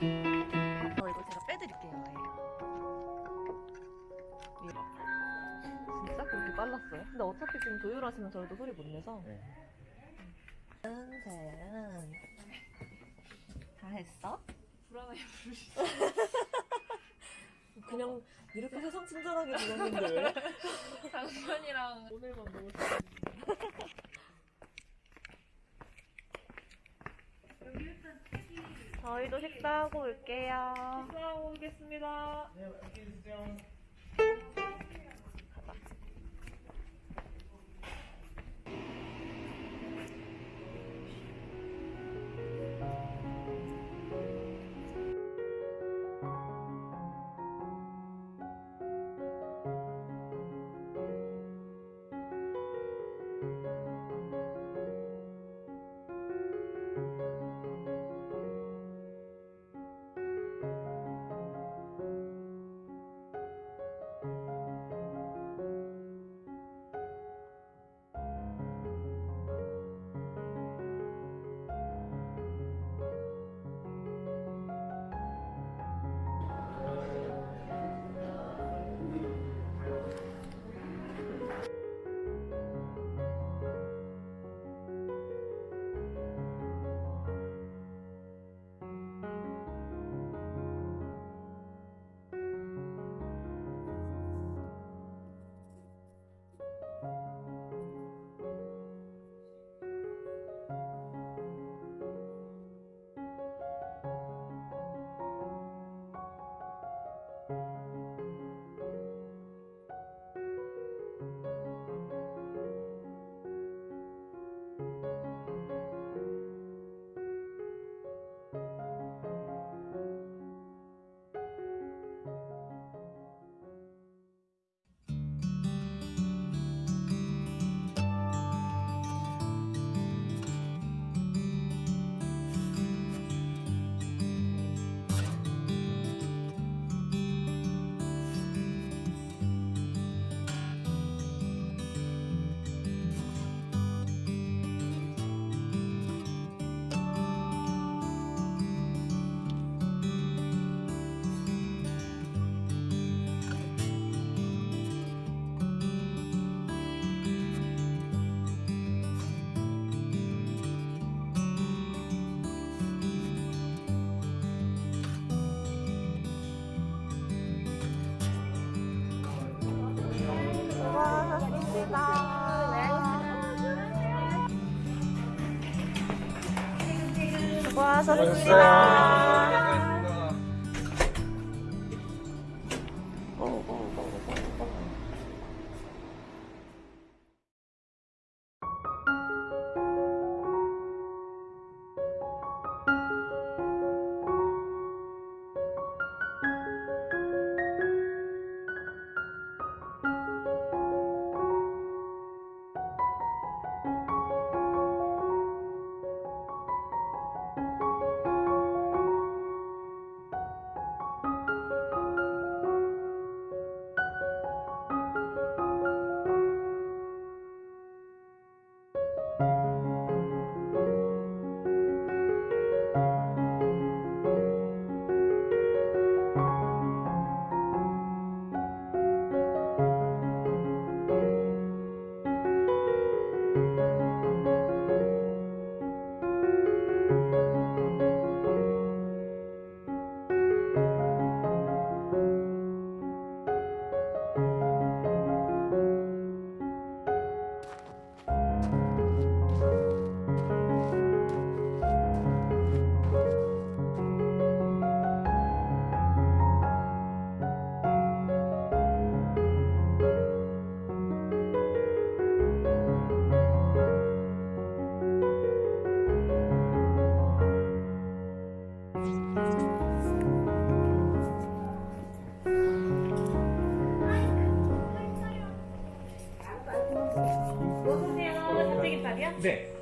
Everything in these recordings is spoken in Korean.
어, 이거 제가 빼드릴게요. 예. 진짜 그렇게 빨랐어요? 근데 어차피 지금 조율하시면 저희도 소리 못 내서. 네. 은세은 다 했어? 불안하게 부르시죠. 그냥 이렇게 세상 친절하게 불렀는데 왜? 당면이랑 오늘만 너무 저희도 식사하고 올게요. 식사하고 오겠습니다. 네, 함께 해주세요. 수고하셨습니다. で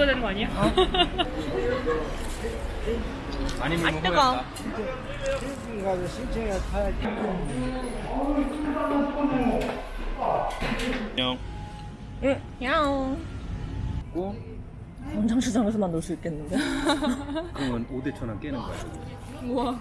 찍어야 되는 거 아니야? 아니면 아, 뜨거. 가서 신청해 타야지. 안녕. 응, 야옹. 고 광장시장에서만 놀 수 있겠는데? 그러면 5대 천원 깨는 거야. 우와.